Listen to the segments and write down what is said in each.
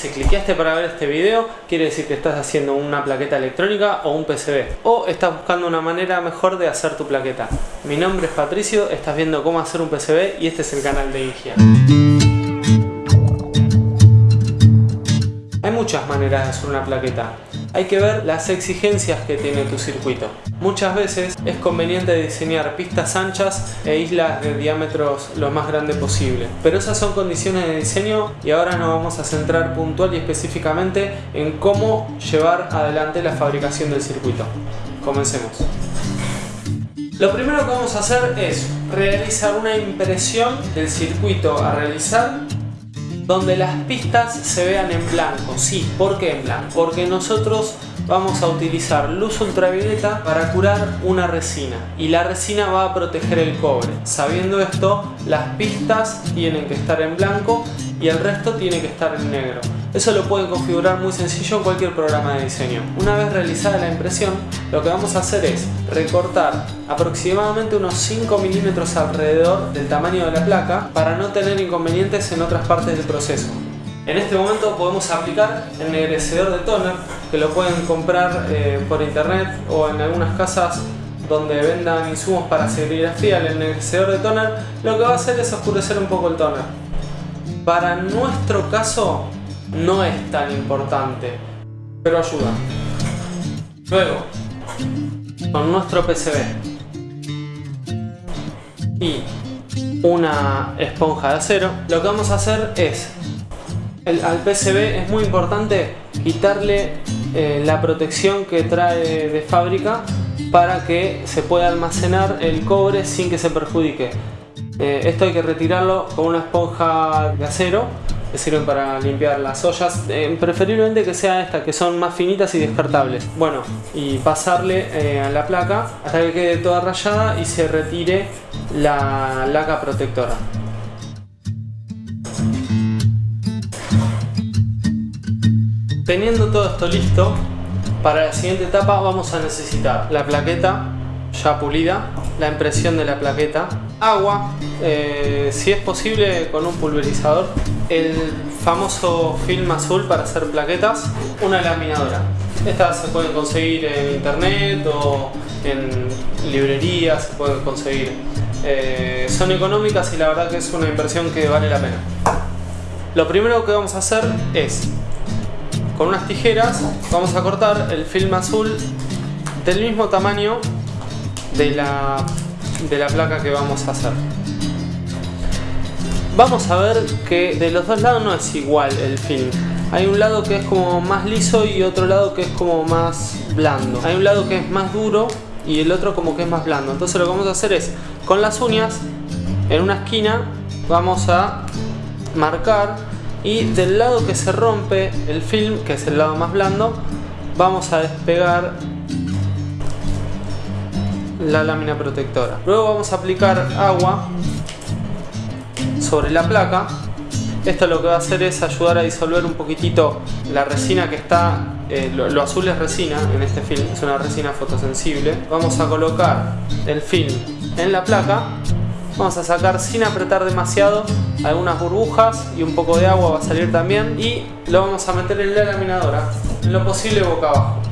Si cliqueaste para ver este video, quiere decir que estás haciendo una plaqueta electrónica o un PCB. O estás buscando una manera mejor de hacer tu plaqueta. Mi nombre es Patricio, estás viendo cómo hacer un PCB y este es el canal de Ingia. Hay muchas maneras de hacer una plaqueta. Hay que ver las exigencias que tiene tu circuito. Muchas veces es conveniente diseñar pistas anchas e islas de diámetros lo más grande posible. Pero esas son condiciones de diseño y ahora nos vamos a centrar puntual y específicamente en cómo llevar adelante la fabricación del circuito. Comencemos. Lo primero que vamos a hacer es realizar una impresión del circuito a realizar donde las pistas se vean en blanco. Sí, ¿por qué en blanco? Porque nosotros vamos a utilizar luz ultravioleta para curar una resina y la resina va a proteger el cobre. Sabiendo esto, las pistas tienen que estar en blanco y el resto tiene que estar en negro. Eso lo pueden configurar muy sencillo en cualquier programa de diseño. Una vez realizada la impresión, lo que vamos a hacer es recortar aproximadamente unos 5 milímetros alrededor del tamaño de la placa para no tener inconvenientes en otras partes del proceso. En este momento podemos aplicar el negrecedor de toner que lo pueden comprar eh, por internet o en algunas casas donde vendan insumos para serigrafía. El negrecedor de toner lo que va a hacer es oscurecer un poco el toner. Para nuestro caso no es tan importante, pero ayuda. Luego, con nuestro PCB y una esponja de acero, lo que vamos a hacer es, al PCB es muy importante quitarle eh, la protección que trae de fábrica para que se pueda almacenar el cobre sin que se perjudique. Eh, esto hay que retirarlo con una esponja de acero que sirven para limpiar las ollas, eh, preferiblemente que sea estas que son más finitas y descartables. Bueno, y pasarle eh, a la placa hasta que quede toda rayada y se retire la laca protectora. Teniendo todo esto listo, para la siguiente etapa vamos a necesitar la plaqueta ya pulida, la impresión de la plaqueta, agua, eh, si es posible con un pulverizador, el famoso film azul para hacer plaquetas, una laminadora. Estas se pueden conseguir en internet o en librerías, se pueden conseguir. Eh, son económicas y la verdad que es una inversión que vale la pena. Lo primero que vamos a hacer es, con unas tijeras, vamos a cortar el film azul del mismo tamaño de la, de la placa que vamos a hacer. Vamos a ver que de los dos lados no es igual el film. Hay un lado que es como más liso y otro lado que es como más blando. Hay un lado que es más duro y el otro como que es más blando. Entonces lo que vamos a hacer es, con las uñas, en una esquina, vamos a marcar y del lado que se rompe el film, que es el lado más blando, vamos a despegar la lámina protectora. Luego vamos a aplicar agua sobre la placa. Esto lo que va a hacer es ayudar a disolver un poquitito la resina que está, eh, lo, azul es resina en este film, es una resina fotosensible. Vamos a colocar el film en la placa, vamos a sacar sin apretar demasiado algunas burbujas y un poco de agua va a salir también y lo vamos a meter en la laminadora, lo posible boca abajo.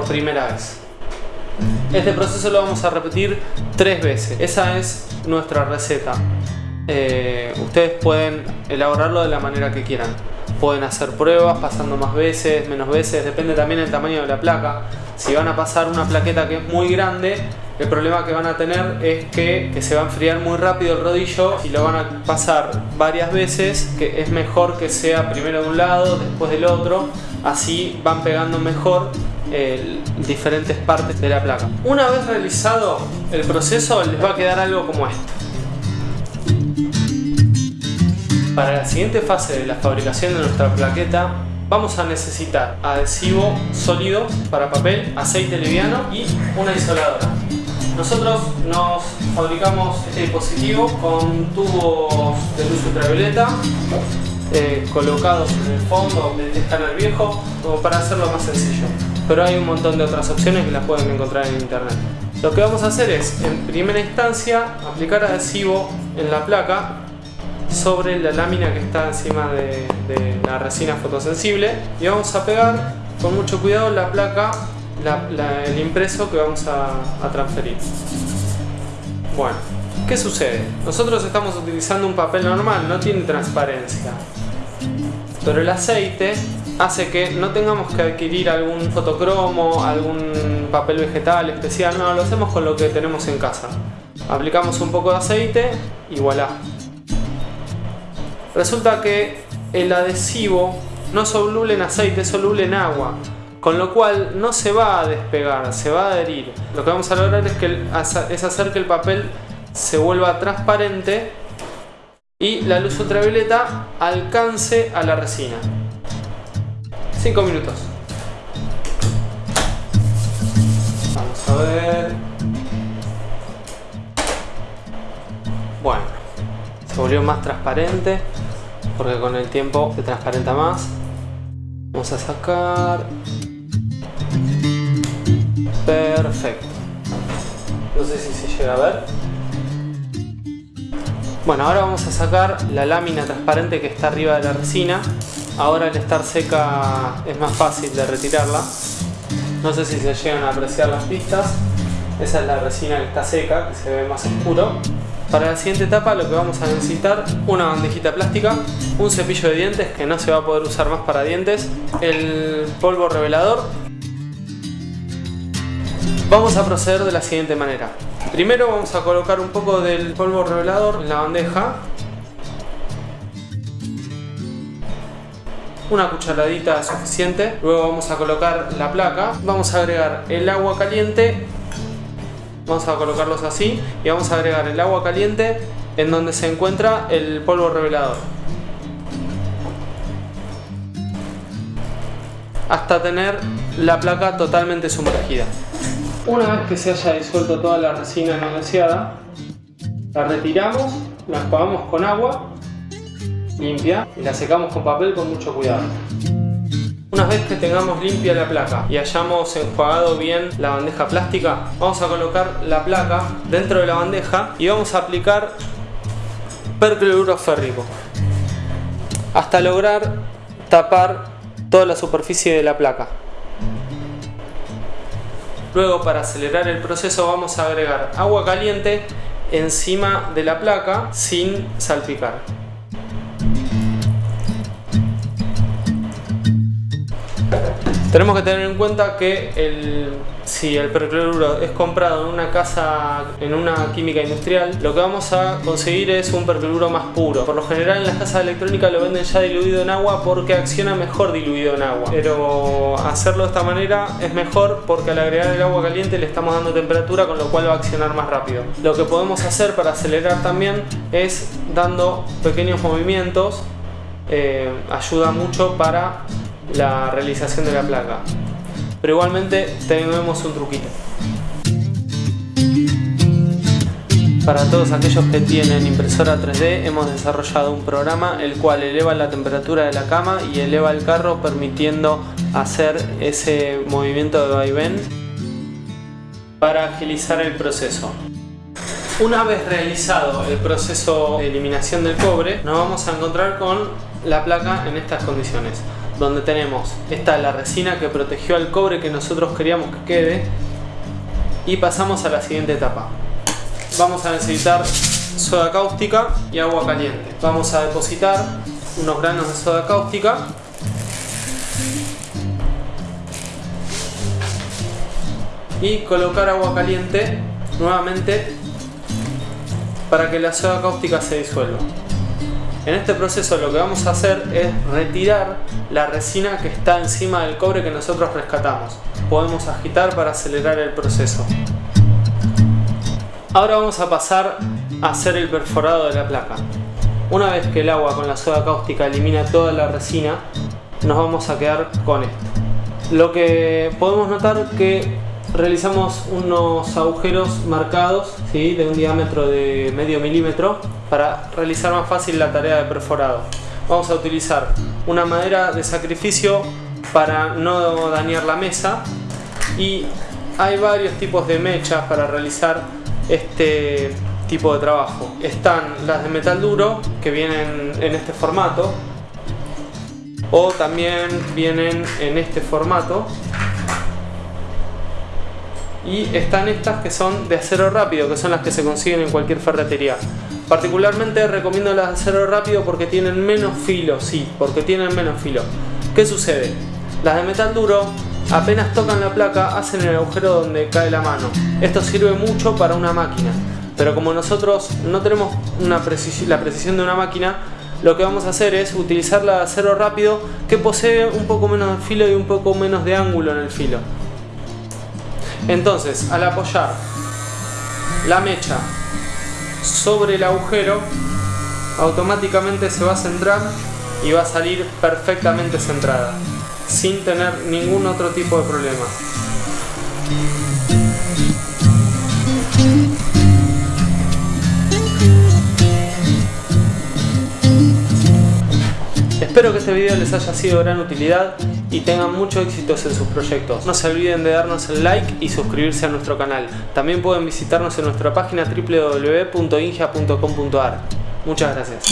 Por primera vez. Este proceso lo vamos a repetir tres veces. Esa es nuestra receta. Eh, ustedes pueden elaborarlo de la manera que quieran. Pueden hacer pruebas pasando más veces, menos veces, depende también del tamaño de la placa. Si van a pasar una plaqueta que es muy grande, el problema que van a tener es que, que, se va a enfriar muy rápido el rodillo y lo van a pasar varias veces, que es mejor que sea primero de un lado, después del otro, así van pegando mejor diferentes partes de la placa. Una vez realizado el proceso les va a quedar algo como esto. Para la siguiente fase de la fabricación de nuestra plaqueta vamos a necesitar adhesivo sólido para papel, aceite liviano y una isoladora. Nosotros nos fabricamos este dispositivo con tubos de luz ultravioleta eh, colocados en el fondo del escáner viejo como para hacerlo más sencillo pero hay un montón de otras opciones que las pueden encontrar en internet. Lo que vamos a hacer es, en primera instancia, aplicar adhesivo en la placa sobre la lámina que está encima de, la resina fotosensible y vamos a pegar con mucho cuidado la placa, el impreso que vamos a, a transferir. Bueno, ¿qué sucede? Nosotros estamos utilizando un papel normal, no tiene transparencia. Pero el aceite hace que no tengamos que adquirir algún fotocromo, algún papel vegetal especial, no, lo hacemos con lo que tenemos en casa. Aplicamos un poco de aceite y voilà. Resulta que el adhesivo no soluble en aceite, es soluble en agua. Con lo cual no se va a despegar, se va a adherir. Lo que vamos a lograr es, que, es hacer que el papel se vuelva transparente y la luz ultravioleta alcance a la resina. 5 minutos. Vamos a ver. Bueno, se volvió más transparente porque con el tiempo se transparenta más. Vamos a sacar. Perfecto. No sé si se llega a ver. Bueno, ahora vamos a sacar la lámina transparente que está arriba de la resina. Ahora al estar seca es más fácil de retirarla. No sé si se llegan a apreciar las pistas. Esa es la resina que está seca, que se ve más oscuro. Para la siguiente etapa lo que vamos a necesitar una bandejita plástica, un cepillo de dientes que no se va a poder usar más para dientes, el polvo revelador. Vamos a proceder de la siguiente manera. Primero vamos a colocar un poco del polvo revelador en la bandeja. Una cucharadita suficiente. Luego vamos a colocar la placa. Vamos a agregar el agua caliente. Vamos a colocarlos así. Y vamos a agregar el agua caliente en donde se encuentra el polvo revelador. Hasta tener la placa totalmente sumergida. Una vez que se haya disuelto toda la resina no deseada, la retiramos, la enjuagamos con agua limpia y la secamos con papel con mucho cuidado. Una vez que tengamos limpia la placa y hayamos enjuagado bien la bandeja plástica, vamos a colocar la placa dentro de la bandeja y vamos a aplicar percloruro férrico hasta lograr tapar toda la superficie de la placa. Luego para acelerar el proceso vamos a agregar agua caliente encima de la placa sin salpicar. Tenemos que tener en cuenta que el, si el percloruro es comprado en una casa, en una química industrial, lo que vamos a conseguir es un percloruro más puro. Por lo general en las casas electrónicas lo venden ya diluido en agua porque acciona mejor diluido en agua. Pero hacerlo de esta manera es mejor porque al agregar el agua caliente le estamos dando temperatura con lo cual va a accionar más rápido. Lo que podemos hacer para acelerar también es dando pequeños movimientos eh, ayuda mucho para la realización de la placa. Pero igualmente tenemos un truquito. Para todos aquellos que tienen impresora 3D hemos desarrollado un programa el cual eleva la temperatura de la cama y eleva el carro permitiendo hacer ese movimiento de vaivén para agilizar el proceso. Una vez realizado el proceso de eliminación del cobre nos vamos a encontrar con la placa en estas condiciones donde tenemos esta la resina que protegió al cobre que nosotros queríamos que quede y pasamos a la siguiente etapa. Vamos a necesitar soda cáustica y agua caliente. Vamos a depositar unos granos de soda cáustica. Y colocar agua caliente nuevamente para que la soda cáustica se disuelva en este proceso lo que vamos a hacer es retirar la resina que está encima del cobre que nosotros rescatamos. Podemos agitar para acelerar el proceso. Ahora vamos a pasar a hacer el perforado de la placa. Una vez que el agua con la soda cáustica elimina toda la resina, nos vamos a quedar con esto. Lo que podemos notar que realizamos unos agujeros marcados ¿sí? de un diámetro de medio milímetro para realizar más fácil la tarea de perforado. Vamos a utilizar una madera de sacrificio para no dañar la mesa y hay varios tipos de mechas para realizar este, tipo de trabajo. Están las de metal duro que vienen en este formato o también vienen en este formato y están estas que son de acero rápido que son las que se consiguen en cualquier ferretería particularmente recomiendo de acero rápido porque tienen menos filo sí, porque tienen menos filo ¿qué sucede? las de metal duro apenas tocan la placa hacen el agujero donde cae la mano esto sirve mucho para una máquina pero como nosotros no tenemos la precisión de una máquina lo que vamos a hacer es utilizar la de acero rápido que posee un poco menos de filo y un poco menos de ángulo en el filo. Entonces, al apoyar la mecha sobre el agujero, automáticamente se va a centrar y va a salir perfectamente centrada, sin tener ningún otro tipo de problema. Espero que este video les haya sido de gran utilidad y tengan mucho éxito en sus proyectos. No se olviden de darnos el like y suscribirse a nuestro canal. También pueden visitarnos en nuestra página www.ingia.com.ar. Muchas gracias.